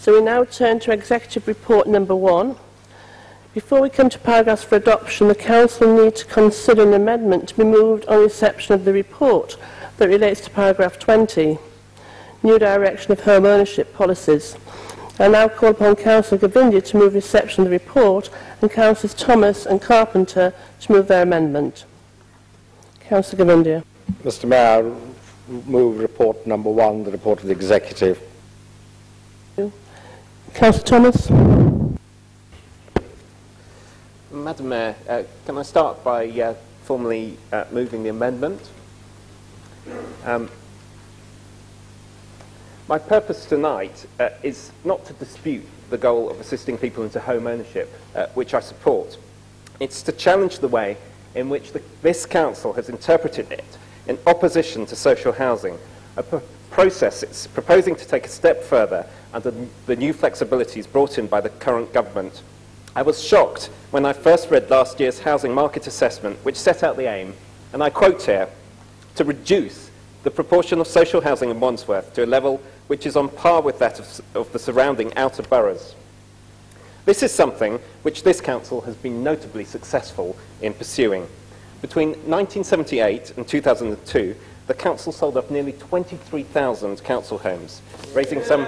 So we now turn to Executive Report number one. Before we come to paragraphs for adoption, the Council need to consider an amendment to be moved on reception of the report that relates to paragraph 20, new direction of home ownership policies. I now call upon Councillor Govindia to move reception of the report and Councillors Thomas and Carpenter to move their amendment. Councillor Govindia. Mr Mayor, move report number one, the report of the executive. Councillor Thomas. Madam Mayor, uh, can I start by uh, formally uh, moving the amendment? Um, my purpose tonight uh, is not to dispute the goal of assisting people into home ownership, uh, which I support. It's to challenge the way in which the, this council has interpreted it in opposition to social housing, a pr process it's proposing to take a step further under the new flexibilities brought in by the current government. I was shocked when I first read last year's housing market assessment, which set out the aim, and I quote here, to reduce the proportion of social housing in Wandsworth to a level which is on par with that of, of the surrounding outer boroughs. This is something which this council has been notably successful in pursuing. Between 1978 and 2002, the council sold off nearly 23,000 council homes, raising some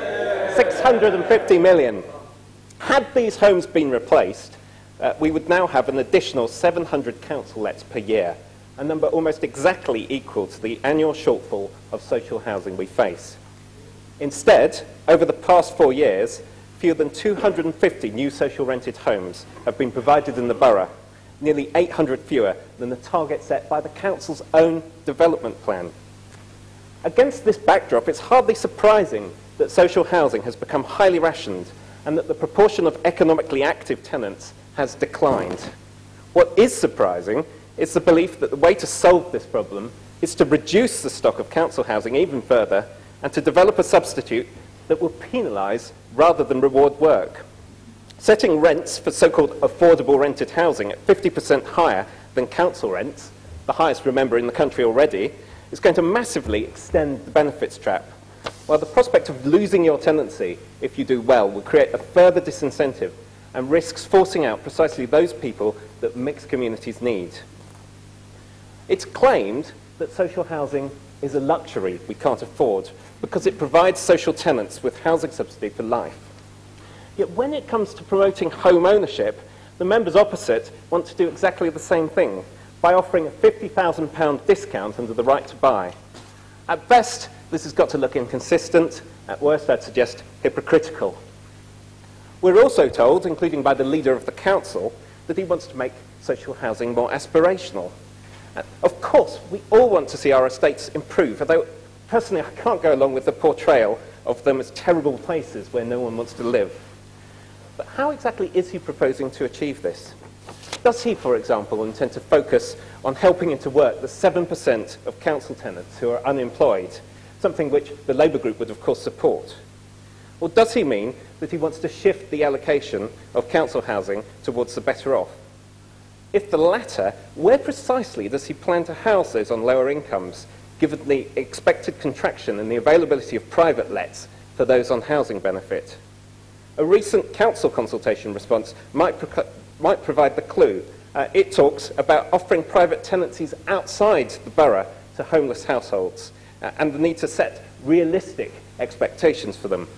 650 million. Had these homes been replaced, uh, we would now have an additional 700 council lets per year, a number almost exactly equal to the annual shortfall of social housing we face. Instead, over the past four years, fewer than 250 new social rented homes have been provided in the borough, nearly 800 fewer than the target set by the council's own development plan. Against this backdrop, it's hardly surprising that social housing has become highly rationed and that the proportion of economically active tenants has declined. What is surprising is the belief that the way to solve this problem is to reduce the stock of council housing even further and to develop a substitute that will penalise rather than reward work. Setting rents for so-called affordable rented housing at 50% higher than council rents, the highest, remember, in the country already, is going to massively extend the benefits trap. While the prospect of losing your tenancy, if you do well, will create a further disincentive and risks forcing out precisely those people that mixed communities need. It's claimed that social housing is a luxury we can't afford because it provides social tenants with housing subsidy for life. Yet when it comes to promoting home ownership, the members opposite want to do exactly the same thing by offering a £50,000 discount under the right to buy. At best, this has got to look inconsistent. At worst, I'd suggest hypocritical. We're also told, including by the leader of the council, that he wants to make social housing more aspirational. Uh, of course, we all want to see our estates improve, although personally I can't go along with the portrayal of them as terrible places where no one wants to live. But how exactly is he proposing to achieve this? Does he, for example, intend to focus on helping into work the 7% of council tenants who are unemployed, something which the Labour group would of course support? Or does he mean that he wants to shift the allocation of council housing towards the better off? If the latter, where precisely does he plan to house those on lower incomes, given the expected contraction in the availability of private lets for those on housing benefit? A recent council consultation response might, might provide the clue. Uh, it talks about offering private tenancies outside the borough to homeless households uh, and the need to set realistic expectations for them.